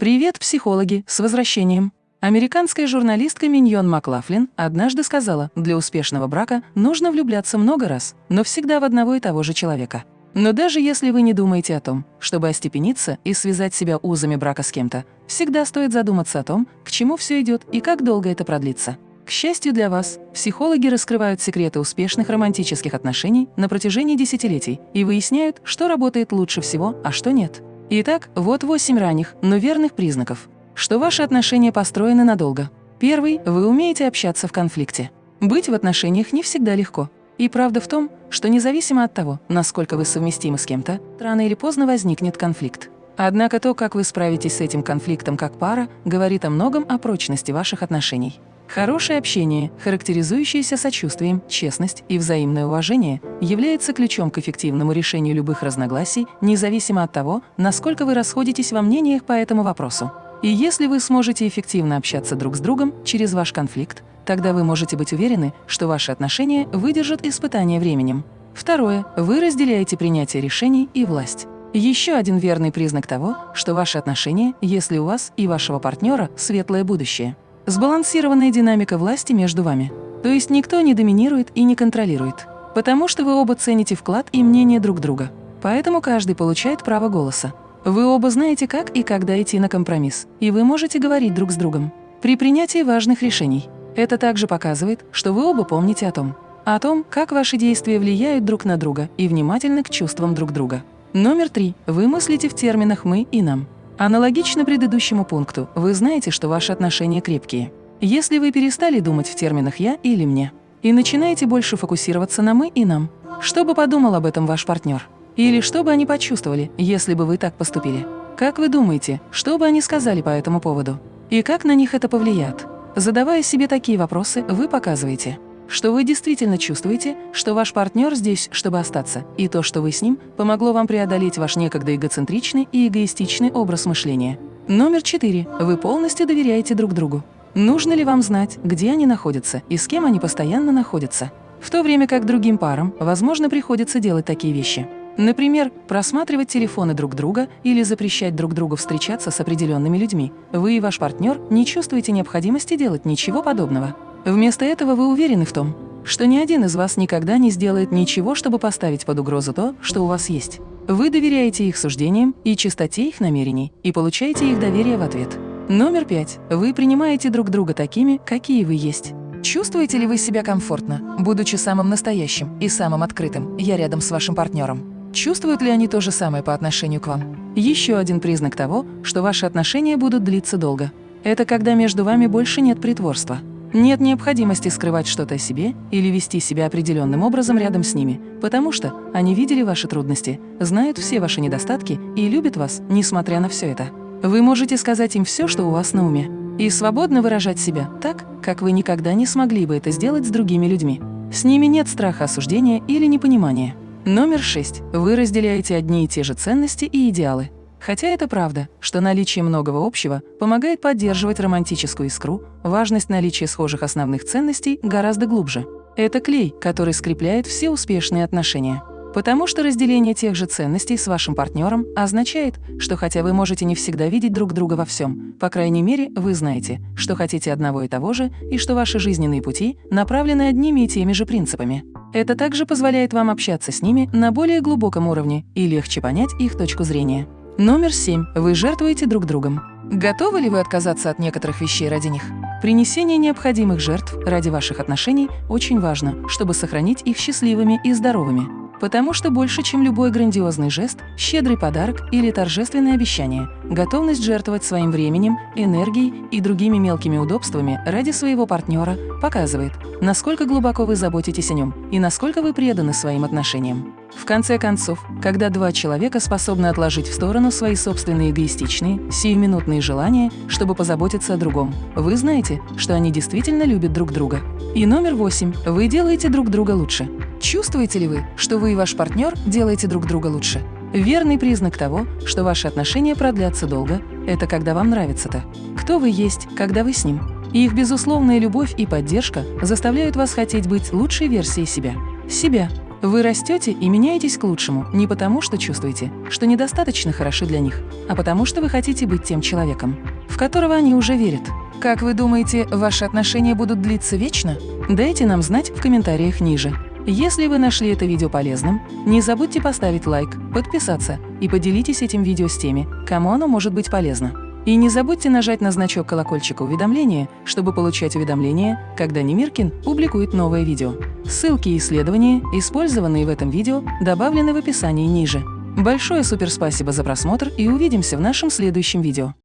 Привет, психологи, с возвращением! Американская журналистка Миньон Маклафлин однажды сказала, для успешного брака нужно влюбляться много раз, но всегда в одного и того же человека. Но даже если вы не думаете о том, чтобы остепениться и связать себя узами брака с кем-то, всегда стоит задуматься о том, к чему все идет и как долго это продлится. К счастью для вас, психологи раскрывают секреты успешных романтических отношений на протяжении десятилетий и выясняют, что работает лучше всего, а что нет. Итак, вот восемь ранних, но верных признаков, что ваши отношения построены надолго. Первый – вы умеете общаться в конфликте. Быть в отношениях не всегда легко. И правда в том, что независимо от того, насколько вы совместимы с кем-то, рано или поздно возникнет конфликт. Однако то, как вы справитесь с этим конфликтом как пара, говорит о многом о прочности ваших отношений. Хорошее общение, характеризующееся сочувствием, честность и взаимное уважение, является ключом к эффективному решению любых разногласий, независимо от того, насколько вы расходитесь во мнениях по этому вопросу. И если вы сможете эффективно общаться друг с другом через ваш конфликт, тогда вы можете быть уверены, что ваши отношения выдержат испытание временем. Второе. Вы разделяете принятие решений и власть. Еще один верный признак того, что ваши отношения, если у вас и вашего партнера светлое будущее. Сбалансированная динамика власти между вами. То есть никто не доминирует и не контролирует. Потому что вы оба цените вклад и мнение друг друга. Поэтому каждый получает право голоса. Вы оба знаете, как и когда идти на компромисс, и вы можете говорить друг с другом. При принятии важных решений. Это также показывает, что вы оба помните о том, о том, как ваши действия влияют друг на друга и внимательны к чувствам друг друга. Номер три. Вы мыслите в терминах «мы» и «нам». Аналогично предыдущему пункту, вы знаете, что ваши отношения крепкие. Если вы перестали думать в терминах «я» или «мне» и начинаете больше фокусироваться на «мы» и «нам», что бы подумал об этом ваш партнер? Или что бы они почувствовали, если бы вы так поступили? Как вы думаете, что бы они сказали по этому поводу? И как на них это повлияет? Задавая себе такие вопросы, вы показываете – что вы действительно чувствуете, что ваш партнер здесь, чтобы остаться, и то, что вы с ним, помогло вам преодолеть ваш некогда эгоцентричный и эгоистичный образ мышления. Номер четыре. Вы полностью доверяете друг другу. Нужно ли вам знать, где они находятся и с кем они постоянно находятся? В то время как другим парам, возможно, приходится делать такие вещи. Например, просматривать телефоны друг друга или запрещать друг другу встречаться с определенными людьми. Вы и ваш партнер не чувствуете необходимости делать ничего подобного. Вместо этого вы уверены в том, что ни один из вас никогда не сделает ничего, чтобы поставить под угрозу то, что у вас есть. Вы доверяете их суждениям и чистоте их намерений и получаете их доверие в ответ. Номер пять. Вы принимаете друг друга такими, какие вы есть. Чувствуете ли вы себя комфортно, будучи самым настоящим и самым открытым, я рядом с вашим партнером? Чувствуют ли они то же самое по отношению к вам? Еще один признак того, что ваши отношения будут длиться долго. Это когда между вами больше нет притворства. Нет необходимости скрывать что-то о себе или вести себя определенным образом рядом с ними, потому что они видели ваши трудности, знают все ваши недостатки и любят вас, несмотря на все это. Вы можете сказать им все, что у вас на уме, и свободно выражать себя так, как вы никогда не смогли бы это сделать с другими людьми. С ними нет страха осуждения или непонимания. Номер шесть. Вы разделяете одни и те же ценности и идеалы. Хотя это правда, что наличие многого общего помогает поддерживать романтическую искру, важность наличия схожих основных ценностей гораздо глубже. Это клей, который скрепляет все успешные отношения. Потому что разделение тех же ценностей с вашим партнером означает, что хотя вы можете не всегда видеть друг друга во всем, по крайней мере, вы знаете, что хотите одного и того же, и что ваши жизненные пути направлены одними и теми же принципами. Это также позволяет вам общаться с ними на более глубоком уровне и легче понять их точку зрения. Номер семь. Вы жертвуете друг другом. Готовы ли вы отказаться от некоторых вещей ради них? Принесение необходимых жертв ради ваших отношений очень важно, чтобы сохранить их счастливыми и здоровыми. Потому что больше, чем любой грандиозный жест, щедрый подарок или торжественное обещание, готовность жертвовать своим временем, энергией и другими мелкими удобствами ради своего партнера показывает, насколько глубоко вы заботитесь о нем и насколько вы преданы своим отношениям. В конце концов, когда два человека способны отложить в сторону свои собственные эгоистичные, сиюминутные желания, чтобы позаботиться о другом, вы знаете, что они действительно любят друг друга. И номер восемь. Вы делаете друг друга лучше. Чувствуете ли вы, что вы и ваш партнер делаете друг друга лучше? Верный признак того, что ваши отношения продлятся долго, это когда вам нравится то, кто вы есть, когда вы с ним. И их безусловная любовь и поддержка заставляют вас хотеть быть лучшей версией себя. Себя. Вы растете и меняетесь к лучшему не потому, что чувствуете, что недостаточно хороши для них, а потому что вы хотите быть тем человеком, в которого они уже верят. Как вы думаете, ваши отношения будут длиться вечно? Дайте нам знать в комментариях ниже. Если вы нашли это видео полезным, не забудьте поставить лайк, подписаться и поделитесь этим видео с теми, кому оно может быть полезно. И не забудьте нажать на значок колокольчика уведомления, чтобы получать уведомления, когда Немиркин публикует новое видео. Ссылки и исследования, использованные в этом видео, добавлены в описании ниже. Большое суперспасибо за просмотр и увидимся в нашем следующем видео.